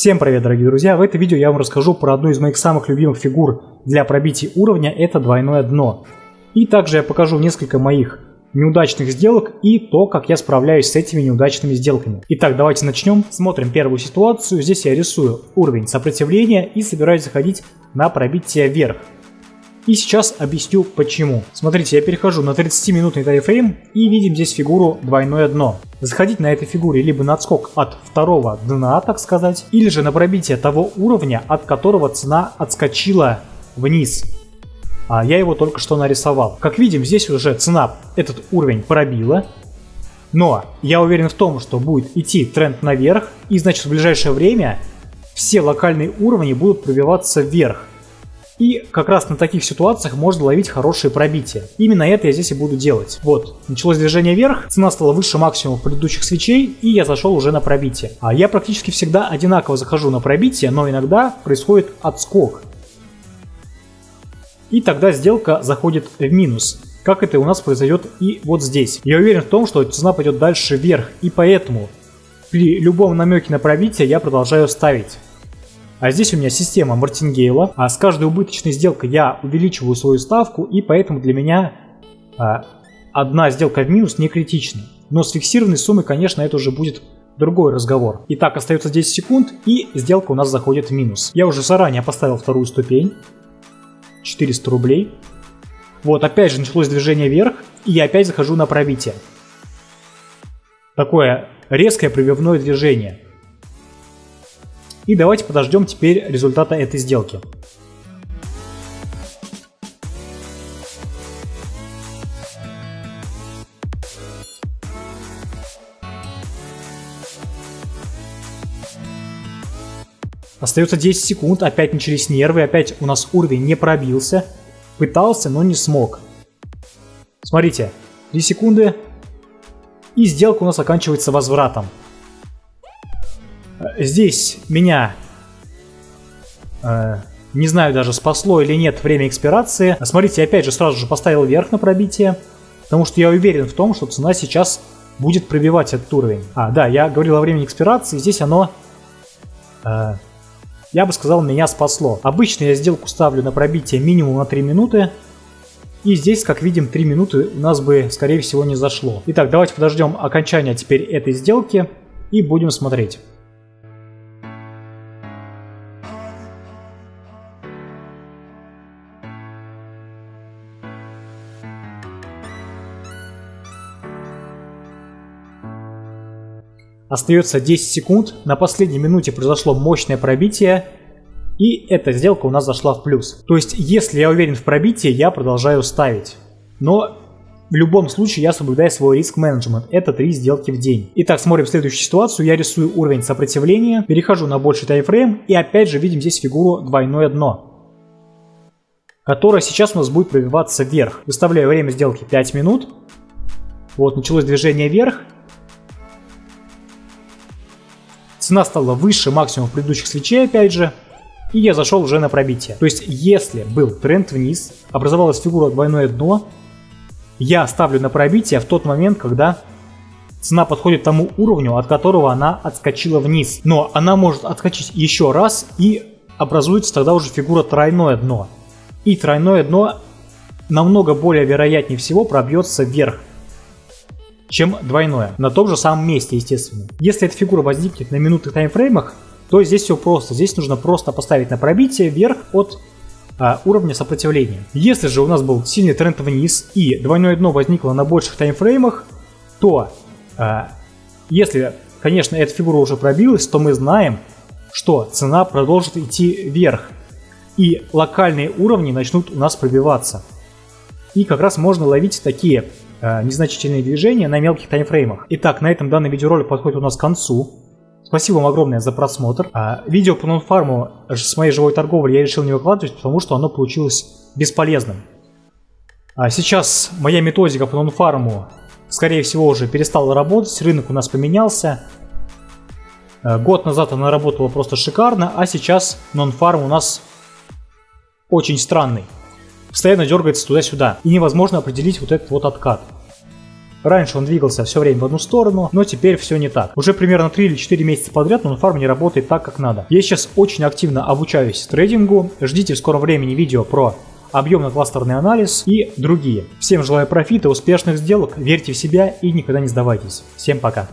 Всем привет, дорогие друзья! В этом видео я вам расскажу про одну из моих самых любимых фигур для пробития уровня, это двойное дно. И также я покажу несколько моих неудачных сделок и то, как я справляюсь с этими неудачными сделками. Итак, давайте начнем. Смотрим первую ситуацию. Здесь я рисую уровень сопротивления и собираюсь заходить на пробитие вверх. И сейчас объясню почему. Смотрите, я перехожу на 30-минутный тайфрейм и видим здесь фигуру двойное дно. Заходить на этой фигуре либо на отскок от второго дна, так сказать, или же на пробитие того уровня, от которого цена отскочила вниз. А я его только что нарисовал. Как видим, здесь уже цена этот уровень пробила. Но я уверен в том, что будет идти тренд наверх, и значит в ближайшее время все локальные уровни будут пробиваться вверх. И как раз на таких ситуациях можно ловить хорошие пробития. Именно это я здесь и буду делать. Вот, началось движение вверх, цена стала выше максимума предыдущих свечей, и я зашел уже на пробитие. А я практически всегда одинаково захожу на пробитие, но иногда происходит отскок. И тогда сделка заходит в минус. Как это у нас произойдет и вот здесь. Я уверен в том, что цена пойдет дальше вверх, и поэтому при любом намеке на пробитие я продолжаю ставить. А здесь у меня система Мартингейла. А с каждой убыточной сделкой я увеличиваю свою ставку, и поэтому для меня а, одна сделка в минус не критична. Но с фиксированной суммой, конечно, это уже будет другой разговор. Итак, остается 10 секунд, и сделка у нас заходит в минус. Я уже заранее поставил вторую ступень. 400 рублей. Вот, опять же началось движение вверх, и я опять захожу на пробитие. Такое резкое пробивное движение. И давайте подождем теперь результата этой сделки. Остается 10 секунд, опять начались нервы, опять у нас уровень не пробился. Пытался, но не смог. Смотрите, 3 секунды, и сделка у нас оканчивается возвратом. Здесь меня, э, не знаю даже, спасло или нет время экспирации. Смотрите, опять же сразу же поставил вверх на пробитие, потому что я уверен в том, что цена сейчас будет пробивать этот уровень. А, да, я говорил о времени экспирации, здесь оно, э, я бы сказал, меня спасло. Обычно я сделку ставлю на пробитие минимум на 3 минуты, и здесь, как видим, 3 минуты у нас бы, скорее всего, не зашло. Итак, давайте подождем окончания теперь этой сделки и будем смотреть. Остается 10 секунд, на последней минуте произошло мощное пробитие, и эта сделка у нас зашла в плюс. То есть, если я уверен в пробитии, я продолжаю ставить. Но в любом случае я соблюдаю свой риск-менеджмент. Это 3 сделки в день. Итак, смотрим следующую ситуацию. Я рисую уровень сопротивления, перехожу на больший таймфрейм и опять же видим здесь фигуру двойное дно которая сейчас у нас будет пробиваться вверх. Выставляю время сделки 5 минут. Вот, началось движение вверх. Цена стала выше максимума предыдущих свечей, опять же. И я зашел уже на пробитие. То есть, если был тренд вниз, образовалась фигура двойное дно, я ставлю на пробитие в тот момент, когда цена подходит тому уровню, от которого она отскочила вниз. Но она может отскочить еще раз и образуется тогда уже фигура тройное дно. И тройное дно намного более вероятнее всего пробьется вверх чем двойное. На том же самом месте, естественно. Если эта фигура возникнет на минутных таймфреймах, то здесь все просто. Здесь нужно просто поставить на пробитие вверх от а, уровня сопротивления. Если же у нас был сильный тренд вниз и двойное дно возникло на больших таймфреймах, то а, если, конечно, эта фигура уже пробилась, то мы знаем, что цена продолжит идти вверх. И локальные уровни начнут у нас пробиваться. И как раз можно ловить такие незначительные движения на мелких таймфреймах. Итак, на этом данный видеоролик подходит у нас к концу. Спасибо вам огромное за просмотр. А, видео по нонфарму с моей живой торговли я решил не выкладывать, потому что оно получилось бесполезным. А сейчас моя методика по нонфарму, скорее всего, уже перестала работать, рынок у нас поменялся. Э, год назад она работала просто шикарно, а сейчас нонфарм у нас очень странный постоянно дергается туда-сюда, и невозможно определить вот этот вот откат. Раньше он двигался все время в одну сторону, но теперь все не так. Уже примерно 3 или 4 месяца подряд фарм не работает так, как надо. Я сейчас очень активно обучаюсь трейдингу. Ждите в скором времени видео про объемно-кластерный анализ и другие. Всем желаю профита, успешных сделок, верьте в себя и никогда не сдавайтесь. Всем пока.